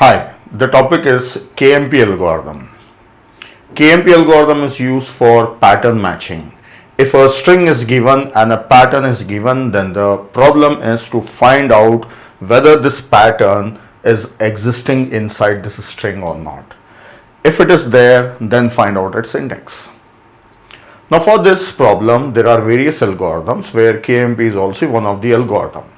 Hi, the topic is KMP algorithm. KMP algorithm is used for pattern matching. If a string is given and a pattern is given, then the problem is to find out whether this pattern is existing inside this string or not. If it is there, then find out its index. Now for this problem, there are various algorithms where KMP is also one of the algorithm.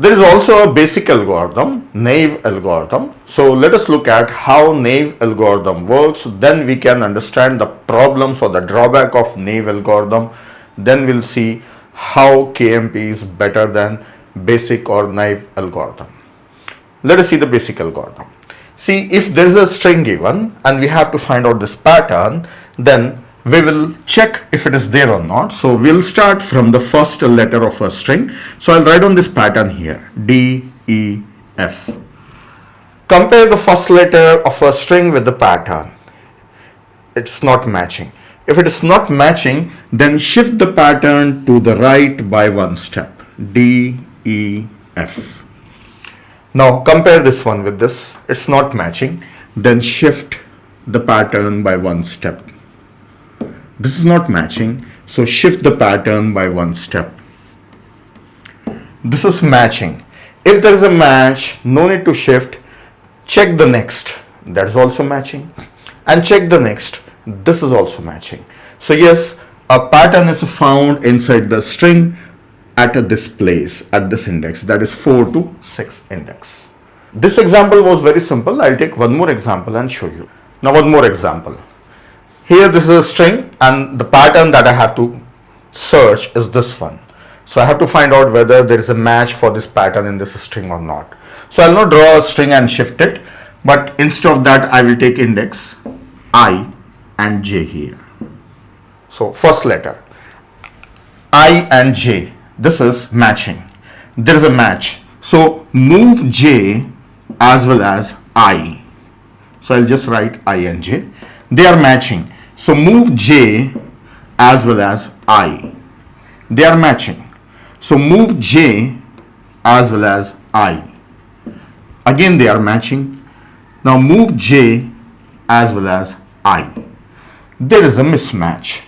There is also a basic algorithm, naive algorithm. So let us look at how naive algorithm works. Then we can understand the problems or the drawback of naive algorithm. Then we'll see how KMP is better than basic or naive algorithm. Let us see the basic algorithm. See if there is a string given and we have to find out this pattern, then we will check if it is there or not. So we'll start from the first letter of a string. So I'll write on this pattern here D, E, F. Compare the first letter of a string with the pattern. It's not matching. If it is not matching, then shift the pattern to the right by one step. D, E, F. Now compare this one with this. It's not matching. Then shift the pattern by one step this is not matching. So shift the pattern by one step. This is matching. If there is a match no need to shift. Check the next. That is also matching. And check the next. This is also matching. So yes a pattern is found inside the string at this place at this index. That is 4 to 6 index. This example was very simple. I'll take one more example and show you. Now one more example here this is a string and the pattern that I have to search is this one. So I have to find out whether there is a match for this pattern in this string or not. So I'll not draw a string and shift it, but instead of that I will take index i and j here. So first letter i and j, this is matching. There is a match. So move j as well as i. So I'll just write i and j. They are matching. So move J as well as I. They are matching. So move J as well as I. Again they are matching. Now move J as well as I. There is a mismatch.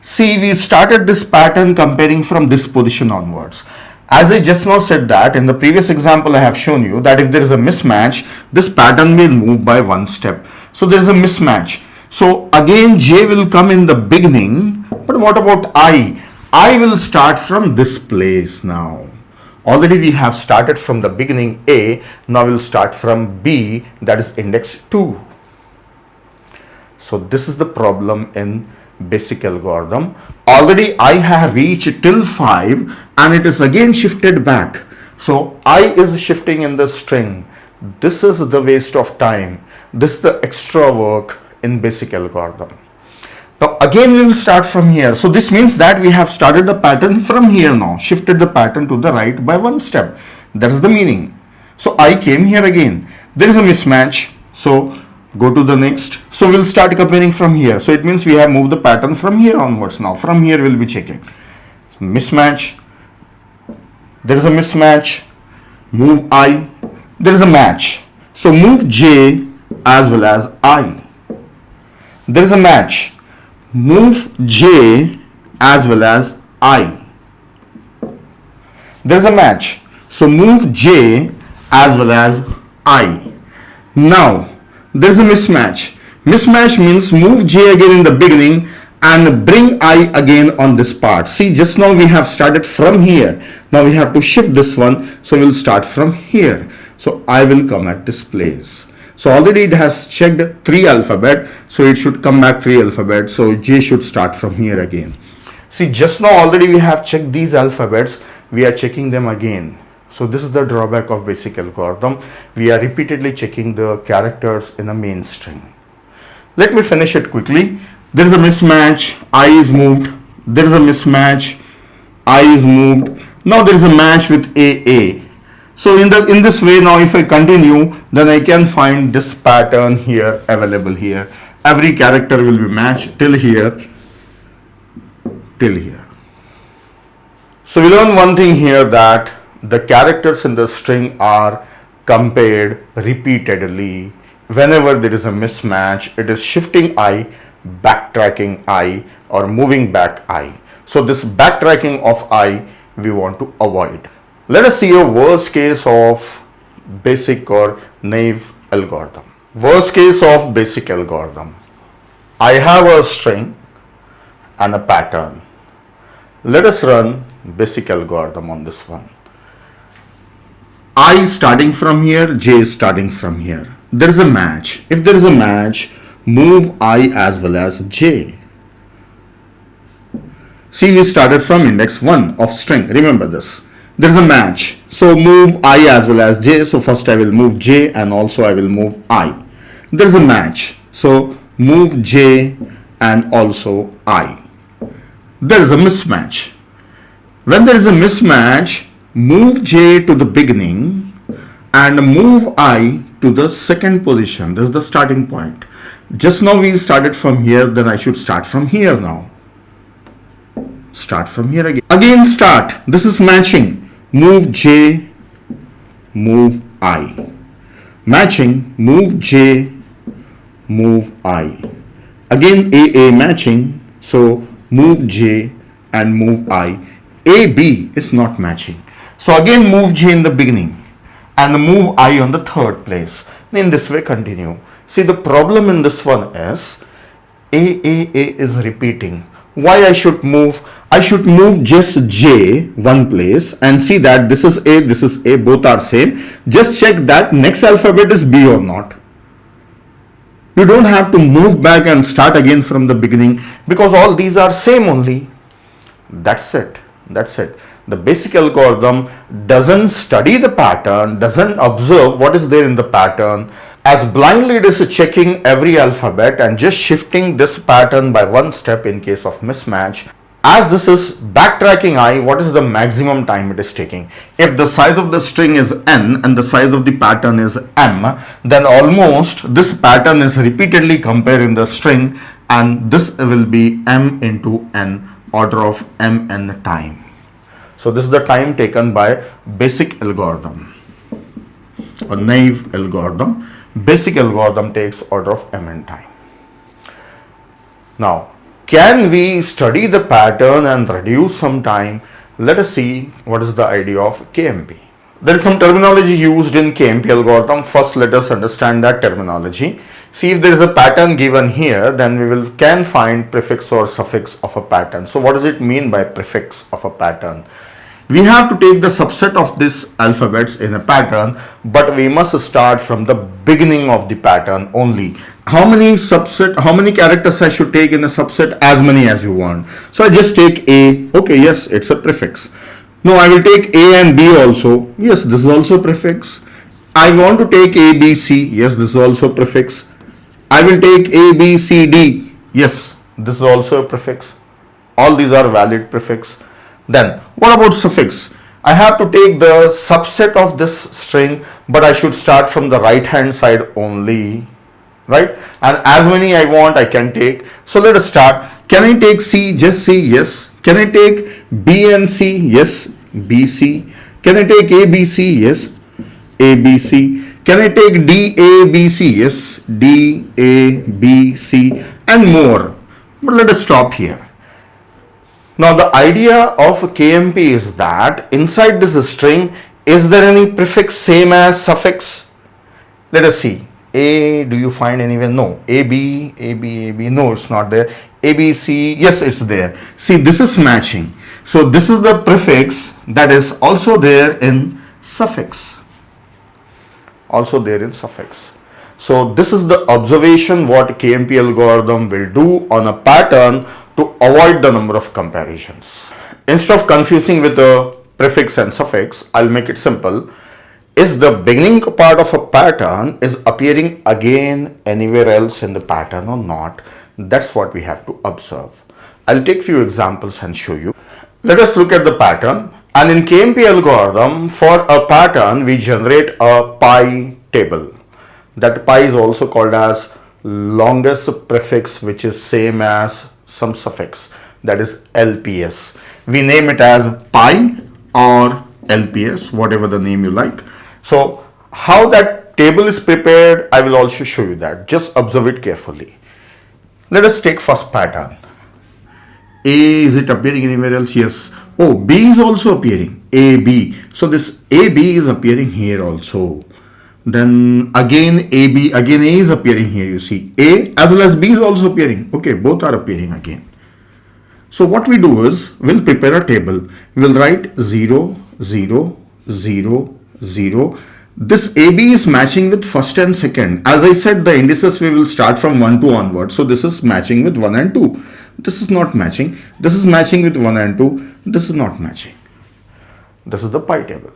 See, we started this pattern comparing from this position onwards. As I just now said that in the previous example I have shown you that if there is a mismatch, this pattern will move by one step. So there is a mismatch. So again J will come in the beginning, but what about I? I will start from this place now. Already we have started from the beginning A, now we'll start from B that is index 2. So this is the problem in basic algorithm. Already I have reached till 5 and it is again shifted back. So I is shifting in the string. This is the waste of time. This is the extra work in basic algorithm. Now again we will start from here. So this means that we have started the pattern from here now, shifted the pattern to the right by one step. That is the meaning. So I came here again. There is a mismatch. So go to the next. So we'll start comparing from here. So it means we have moved the pattern from here onwards now. From here we'll be checking. So mismatch. There is a mismatch. Move I. There is a match. So move J as well as I there is a match. Move j as well as i. There is a match. So move j as well as i. Now there is a mismatch. Mismatch means move j again in the beginning and bring i again on this part. See just now we have started from here. Now we have to shift this one. So we'll start from here. So i will come at this place so already it has checked three alphabet. So it should come back three alphabet. So J should start from here again. See just now already we have checked these alphabets. We are checking them again. So this is the drawback of basic algorithm. We are repeatedly checking the characters in a main string. Let me finish it quickly. There is a mismatch. I is moved. There is a mismatch. I is moved. Now there is a match with AA. So in the in this way now if I continue then I can find this pattern here available here. Every character will be matched till here till here. So we learn one thing here that the characters in the string are compared repeatedly. Whenever there is a mismatch, it is shifting i, backtracking i or moving back i. So this backtracking of i we want to avoid. Let us see a worst case of basic or naive algorithm. Worst case of basic algorithm. I have a string and a pattern. Let us run basic algorithm on this one. I starting from here, J starting from here. There is a match. If there is a match, move I as well as J. See, we started from index 1 of string. Remember this. There is a match. So move I as well as J. So first I will move J and also I will move I. There is a match. So move J and also I. There is a mismatch. When there is a mismatch, move J to the beginning and move I to the second position. This is the starting point. Just now we started from here, then I should start from here now. Start from here again. Again start. This is matching. Move J, move I. Matching, move J, move I. Again AA matching, so move J and move I. AB is not matching. So again move J in the beginning and move I on the third place. In this way continue. See the problem in this one is AAA is repeating. Why I should move? I should move just J one place and see that this is A, this is A, both are same. Just check that next alphabet is B or not. You don't have to move back and start again from the beginning because all these are same only. That's it. That's it. The basic algorithm doesn't study the pattern, doesn't observe what is there in the pattern, as blindly it is checking every alphabet and just shifting this pattern by one step in case of mismatch. As this is backtracking i, what is the maximum time it is taking? If the size of the string is n and the size of the pattern is m, then almost this pattern is repeatedly compared in the string and this will be m into n order of mn time. So this is the time taken by basic algorithm or naive algorithm. Basic algorithm takes order of mn time. Now, can we study the pattern and reduce some time? Let us see what is the idea of KMP. There is some terminology used in KMP algorithm. First, let us understand that terminology. See if there is a pattern given here, then we will can find prefix or suffix of a pattern. So what does it mean by prefix of a pattern? We have to take the subset of these alphabets in a pattern, but we must start from the beginning of the pattern only. How many subset, how many characters I should take in a subset? As many as you want. So I just take A. Okay, yes, it's a prefix. No, I will take A and B also. Yes, this is also prefix. I want to take A, B, C. Yes, this is also prefix. I will take A, B, C, D. Yes, this is also a prefix. All these are valid prefix. Then what about suffix? I have to take the subset of this string but I should start from the right hand side only right? And as many I want I can take. So let us start. Can I take C just C yes? Can I take B and C yes? BC can I take A B C yes? ABC can I take D A B C yes? D A B C and more. But let us stop here now the idea of KMP is that inside this string, is there any prefix same as suffix? Let us see. A, do you find anywhere? No. AB, AB, AB, no, it's not there. ABC, yes, it's there. See, this is matching. So this is the prefix that is also there in suffix. Also there in suffix. So this is the observation what KMP algorithm will do on a pattern to avoid the number of comparisons. Instead of confusing with the prefix and suffix, I'll make it simple. Is the beginning part of a pattern is appearing again anywhere else in the pattern or not? That's what we have to observe. I'll take few examples and show you. Let us look at the pattern and in KMP algorithm for a pattern we generate a pi table. That pi is also called as longest prefix which is same as some suffix that is LPS. We name it as pi or LPS, whatever the name you like. So how that table is prepared, I will also show you that. Just observe it carefully. Let us take first pattern. A, is it appearing anywhere else? Yes. Oh, B is also appearing. A, B. So this A, B is appearing here also. Then again A, B, again A is appearing here, you see. A as well as B is also appearing. Okay, both are appearing again. So what we do is, we'll prepare a table. We'll write 0, 0, 0, 0. This AB is matching with first and second. As I said, the indices we will start from 1, 2 onward. So this is matching with 1 and 2. This is not matching. This is matching with 1 and 2. This is not matching. This is the pi table.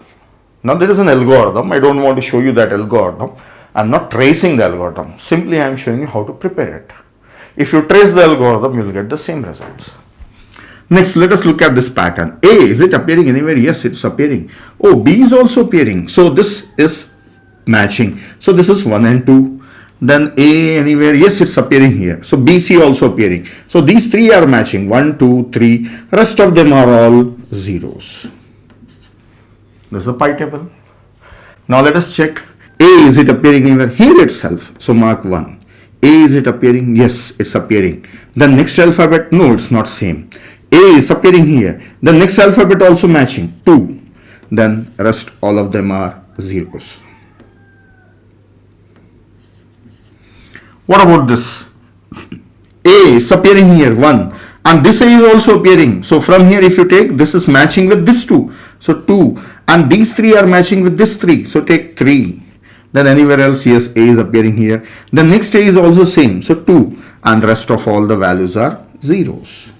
Now there is an algorithm. I don't want to show you that algorithm. I'm not tracing the algorithm. Simply I am showing you how to prepare it. If you trace the algorithm, you will get the same results. Next, let us look at this pattern. A, is it appearing anywhere? Yes, it's appearing. Oh, B is also appearing. So this is matching. So this is 1 and 2. Then A anywhere? Yes, it's appearing here. So BC also appearing. So these three are matching. 1, 2, 3. Rest of them are all zeros. This is a pi table. Now let us check. A, is it appearing anywhere? Here itself. So mark 1. A, is it appearing? Yes, it's appearing. The next alphabet? No, it's not same. A is appearing here. The next alphabet also matching 2. Then rest all of them are zeros. What about this? A is appearing here 1 and this A is also appearing. So from here if you take this is matching with this 2. So 2 and these 3 are matching with this 3. So take 3. Then anywhere else yes A is appearing here. The next A is also same. So 2 and rest of all the values are zeros.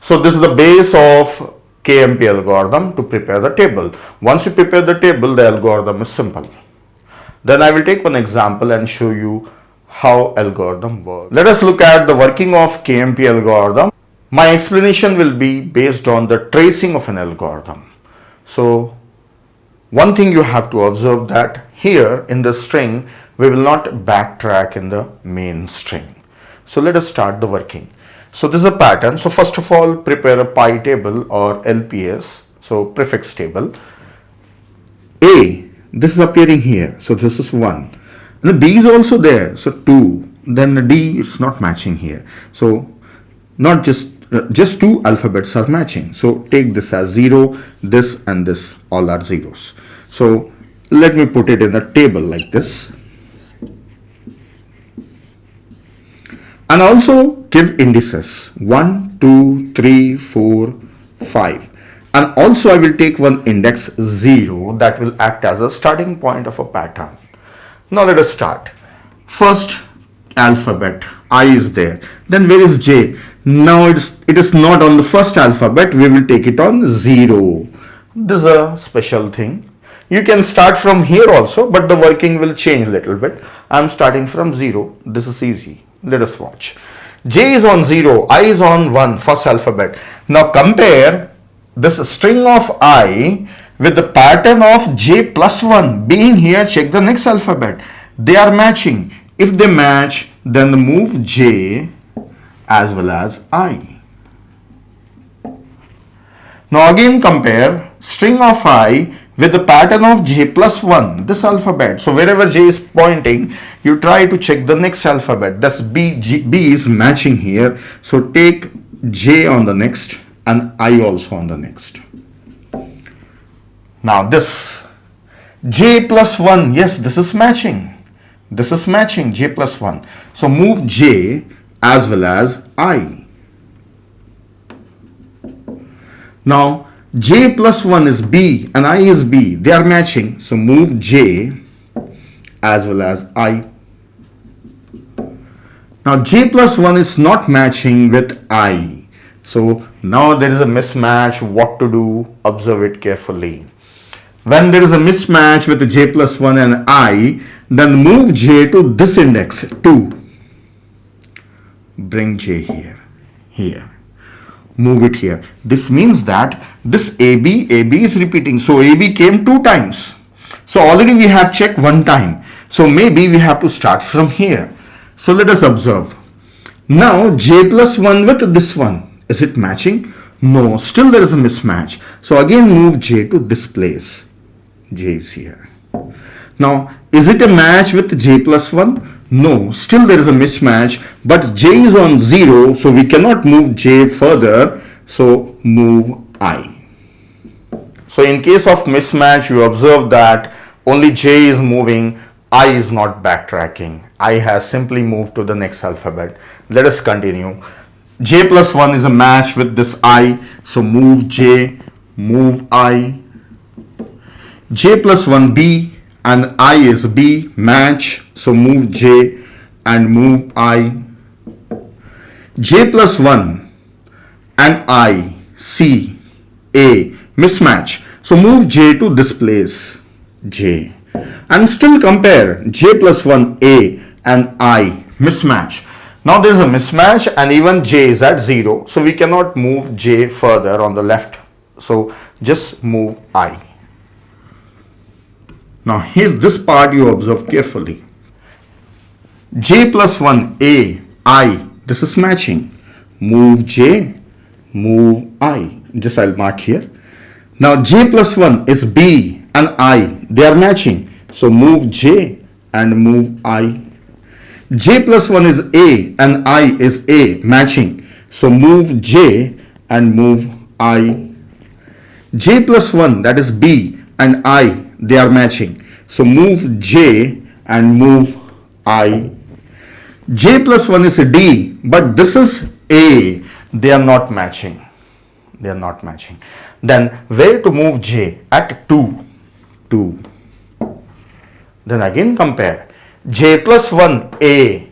So this is the base of KMP algorithm to prepare the table. Once you prepare the table, the algorithm is simple. Then I will take one example and show you how algorithm works. Let us look at the working of KMP algorithm. My explanation will be based on the tracing of an algorithm. So one thing you have to observe that here in the string, we will not backtrack in the main string. So let us start the working. So this is a pattern. So first of all, prepare a pi table or LPS. So prefix table. A, this is appearing here. So this is 1. And the B is also there. So 2. Then the D is not matching here. So not just uh, just two alphabets are matching. So take this as 0, this and this all are zeros. So let me put it in a table like this. and also give indices 1 2 3 4 5 and also I will take one index 0 that will act as a starting point of a pattern now let us start first alphabet I is there then where is J now it's it is not on the first alphabet we will take it on 0 this is a special thing you can start from here also but the working will change a little bit I'm starting from 0 this is easy let us watch. J is on 0, I is on 1, first alphabet. Now compare this string of I with the pattern of J plus 1 being here, check the next alphabet. They are matching. If they match, then move J as well as I. Now again compare string of I with the pattern of j plus 1 this alphabet. So wherever j is pointing you try to check the next alphabet. Thus b, G, b is matching here. So take j on the next and i also on the next. Now this j plus 1 yes this is matching. This is matching j plus 1 so move j as well as i. Now j plus 1 is b and i is b. They are matching. So move j as well as i. Now j plus 1 is not matching with i. So now there is a mismatch what to do. Observe it carefully. When there is a mismatch with j plus 1 and i then move j to this index 2 bring j here here move it here. This means that this AB, AB is repeating. So AB came two times. So already we have checked one time. So maybe we have to start from here. So let us observe. Now J plus 1 with this one. Is it matching? No, still there is a mismatch. So again move J to this place. J is here. Now, is it a match with j plus 1? No, still there is a mismatch, but j is on 0, so we cannot move j further, so move i. So in case of mismatch, you observe that only j is moving, i is not backtracking. i has simply moved to the next alphabet. Let us continue. j plus 1 is a match with this i, so move j, move i. j plus 1 b, and i is b match so move j and move i. J plus 1 and i c a mismatch. So move j to this place j. And still compare j plus 1 a and i mismatch. Now there is a mismatch and even j is at 0 so we cannot move j further on the left. So just move i now here this part you observe carefully. J plus 1 A I this is matching. Move J, move I. Just I'll mark here. Now J plus 1 is B and I they are matching. So move J and move I. J plus 1 is A and I is A matching. So move J and move I. J plus 1 that is B and I they are matching. So move J and move I. J plus 1 is a D, but this is A. They are not matching. They are not matching. Then where to move J? At 2. 2. Then again compare. J plus 1 A.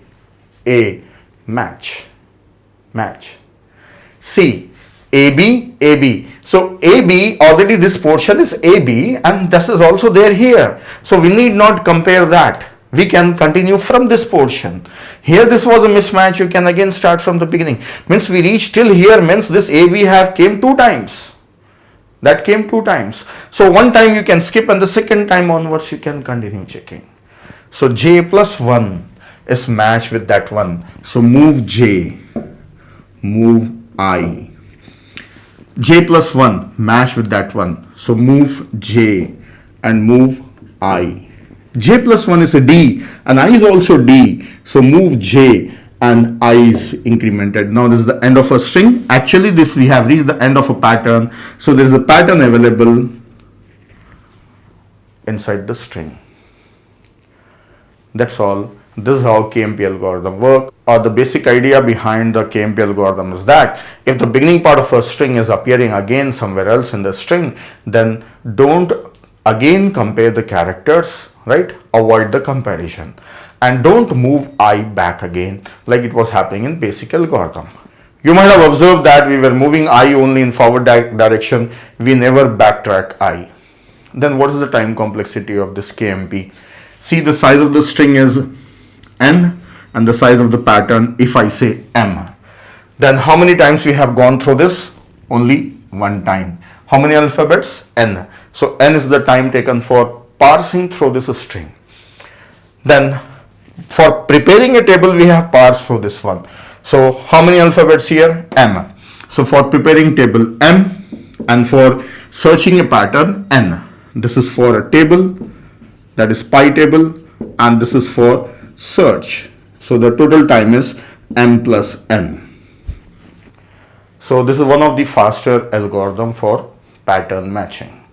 A. Match. Match. C. AB. AB. So AB already this portion is AB and this is also there here. So we need not compare that. We can continue from this portion. Here this was a mismatch. You can again start from the beginning. Means we reach till here means this AB have came two times. That came two times. So one time you can skip and the second time onwards you can continue checking. So J plus 1 is matched with that one. So move J, move I j plus 1 match with that one. So move j and move i. J plus 1 is a d and i is also d. So move j and i is incremented. Now this is the end of a string. Actually this we have reached the end of a pattern. So there is a pattern available inside the string that's all. This is how KMP algorithm work. Or the basic idea behind the KMP algorithm is that if the beginning part of a string is appearing again somewhere else in the string then don't again compare the characters right? Avoid the comparison. And don't move i back again like it was happening in basic algorithm. You might have observed that we were moving i only in forward di direction. We never backtrack i. Then what is the time complexity of this KMP see the size of the string is n and the size of the pattern if I say m. Then how many times we have gone through this? Only one time. How many alphabets? n. So n is the time taken for parsing through this string. Then for preparing a table we have parsed through this one. So how many alphabets here? m. So for preparing table m and for searching a pattern n. This is for a table that is pi table and this is for search. So the total time is m plus n. So this is one of the faster algorithm for pattern matching.